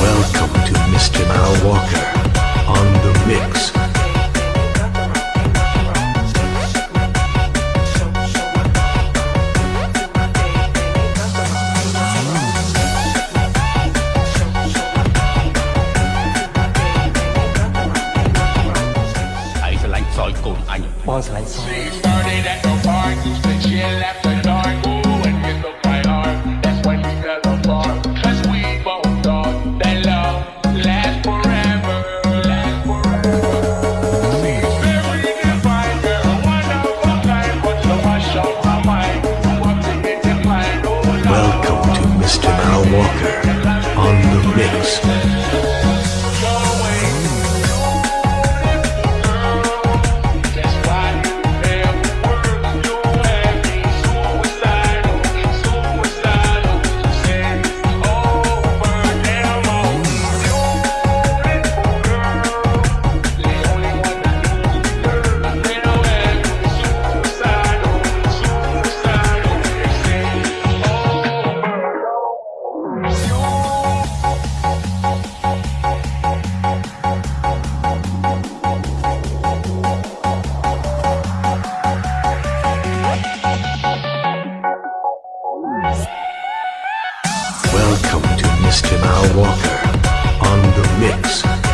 Welcome to Mr. Mal Walker on the mix. She started at the bar, she left the dark, ooh, and Jamal Walker on the mix.